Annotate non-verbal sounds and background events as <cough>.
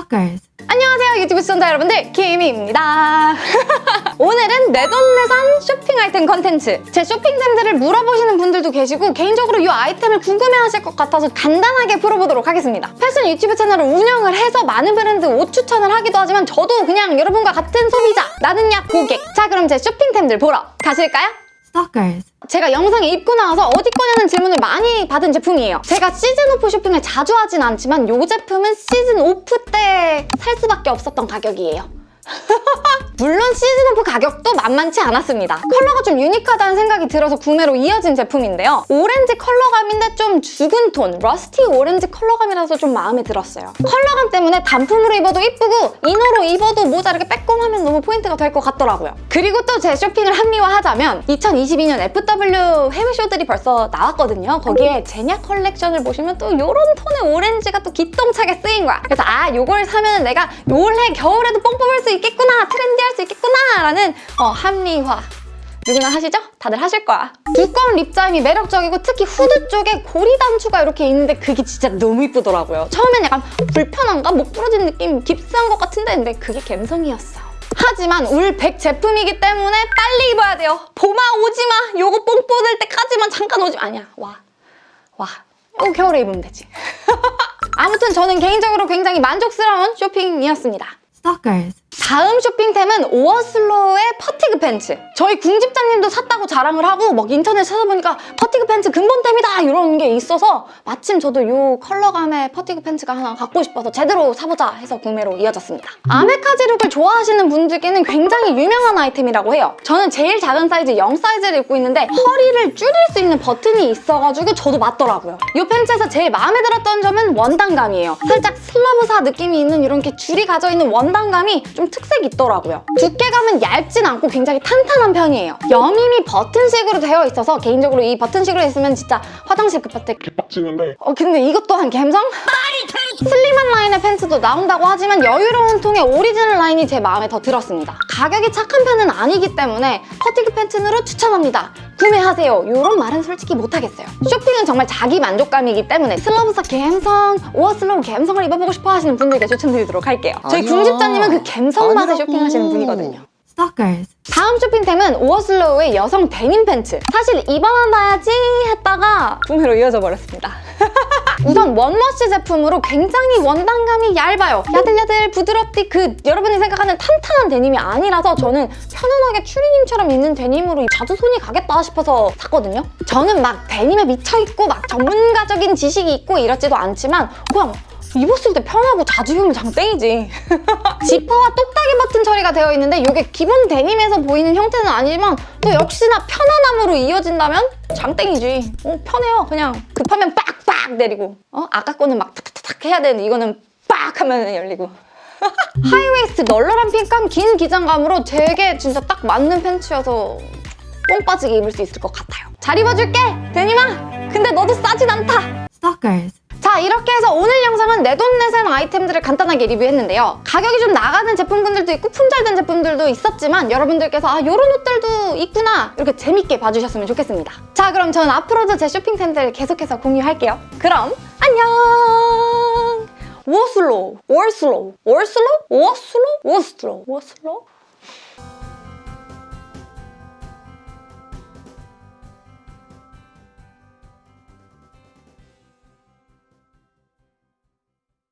Stalkers. 안녕하세요 유튜브 시청자 여러분들. 키미입니다. <laughs> 오늘은 내돈내산 쇼핑 아이템 컨텐츠. 제 쇼핑템들을 물어보시는 분들도 계시고 개인적으로 이 아이템을 궁금해하실 것 같아서 간단하게 풀어보도록 하겠습니다. 패션 유튜브 채널을 운영을 해서 많은 브랜드 옷 추천을 하기도 하지만 저도 그냥 여러분과 같은 소비자 나는 야 고객. 자 그럼 제 쇼핑템들 보러 가실까요? Stalkers. 제가 영상에 입고 나와서 어디 거냐는 질문을 많이 받은 제품이에요. 제가 시즌 오프 쇼핑을 자주 하진 않지만 이 제품은 시즌 오프 때 살 수밖에 없었던 가격이에요. <laughs> 물론 시즌 오프 가격도 만만치 않았습니다. 컬러가 좀 unique하다는 생각이 들어서 구매로 이어진 제품인데요. 오렌지 컬러감인데 좀 죽은 톤, rusty 오렌지 컬러감이라서 좀 마음에 들었어요. 컬러감 때문에 단품으로 입어도 이쁘고 inner로 입어도 모자 이렇게 빼꼼하면 너무 포인트가 될 것 같더라고요. 그리고 또 제 쇼핑을 합리화하자면 2022년 FW 해외 쇼들이 벌써 나왔거든요. 거기에 제냐 컬렉션을 보시면 또 이런 톤의 오렌지가 또 기똥차게 쓰인 거야. 그래서 아 요걸 사면 내가 올해 겨울에도 뽕 뽑을 수 있겠구나 trendy할 수 있겠구나 라는 어, 합리화 누구나 하시죠? 다들 하실 거야. 두꺼운 립자임이 매력적이고 특히 후드 쪽에 고리 단추가 이렇게 있는데 그게 진짜 너무 이쁘더라고요. 처음엔 약간 불편한가? 목 부러진 느낌 깁스한 것 같은데 근데 그게 감성이었어. 하지만 울 100 제품이기 때문에 빨리 입어야 돼요. 봄아 오지마! 요거 뽕 뽑을 때까지만 잠깐 오지 마. 아니야 와. 와. 요 겨울에 입으면 되지. <laughs> 아무튼 저는 개인적으로 굉장히 만족스러운 쇼핑이었습니다. Stalkers. 다음 쇼핑템은 오어슬로우의 fatigue 팬츠. 저희 궁집장님도 샀다고 자랑을 하고 막 인터넷 찾아보니까 fatigue 팬츠 근본템이다 이런 게 있어서 마침 저도 이 컬러감의 fatigue 팬츠가 하나 갖고 싶어서 제대로 사보자 해서 구매로 이어졌습니다. 아메카지 룩을 좋아하시는 분들께는 굉장히 유명한 아이템이라고 해요. 저는 제일 작은 사이즈 0 사이즈를 입고 있는데 허리를 줄일 수 있는 버튼이 있어가지고 저도 맞더라고요. 이 팬츠에서 제일 마음에 들었던 점은 원단감이에요. 살짝 slub사 느낌이 있는 이렇게 줄이 가져있는 원단감이 좀 특색이 있더라고요. 두께감은 얇진 않고 굉장히 탄탄한 편이에요. 여밈이 버튼식으로 되어 있어서 개인적으로 이 버튼식으로 있으면 진짜 화장실 때 개빡치는데 어 근데 이것 또한 감성? 슬림한 라인의 팬츠도 나온다고 하지만 여유로운 통의 오리지널 라인이 제 마음에 더 들었습니다. 가격이 착한 편은 아니기 때문에 fatigue 팬츠로 추천합니다. 구매하세요. 이런 말은 솔직히 못하겠어요. 쇼핑은 정말 자기 만족감이기 때문에 slub사 감성, 오어슬로우 감성을 입어보고 싶어 하시는 분들께 추천드리도록 할게요. 저희. 궁집자님은 그 감성 맛에. 쇼핑하시는 분이거든요. 다음 쇼핑템은 오어슬로우의 여성 데님 팬츠. 사실 입어봐야지 했다가 구매로 이어져 버렸습니다. 우선 원머시 제품으로 굉장히 원단감이 얇아요. 야들야들 부드럽디 그 여러분이 생각하는 탄탄한 데님이 아니라서 저는 편안하게 추리닝처럼 입는 데님으로 자주 손이 가겠다 싶어서 샀거든요. 저는 막 데님에 미쳐있고 막 전문가적인 지식이 있고 이렇지도 않지만 그냥 입었을 때 편하고 자주 입으면 장땡이지. <laughs> 지퍼와 똑딱이 버튼 처리가 되어 있는데 이게 기본 데님에서 보이는 형태는 아니지만 또 역시나 편안함으로 이어진다면 장땡이지. 어, 편해요. 그냥 급하면 빡빡 내리고 어? 아까 거는 막 탁탁탁 해야 되는데 이거는 빡 하면 열리고 <laughs> high waist 널널한 fit감 긴 기장감으로 되게 진짜 딱 맞는 팬츠여서 뽕 빠지게 입을 수 있을 것 같아요. 잘 입어줄게! 데님아! 근데 너도 싸진 않다! Stalkers. 자 이렇게 해서 오늘 영상은 내돈내산 아이템들을 간단하게 리뷰했는데요. 가격이 좀 나가는 제품군들도 있고 품절된 제품들도 있었지만 여러분들께서 아 이런 옷들도 있구나 이렇게 재밌게 봐주셨으면 좋겠습니다. 자 그럼 저는 앞으로도 제 쇼핑템들 계속해서 공유할게요. 그럼 안녕! 워슬로, 월슬로, 월슬로, 워슬로, 워슬로, 워슬로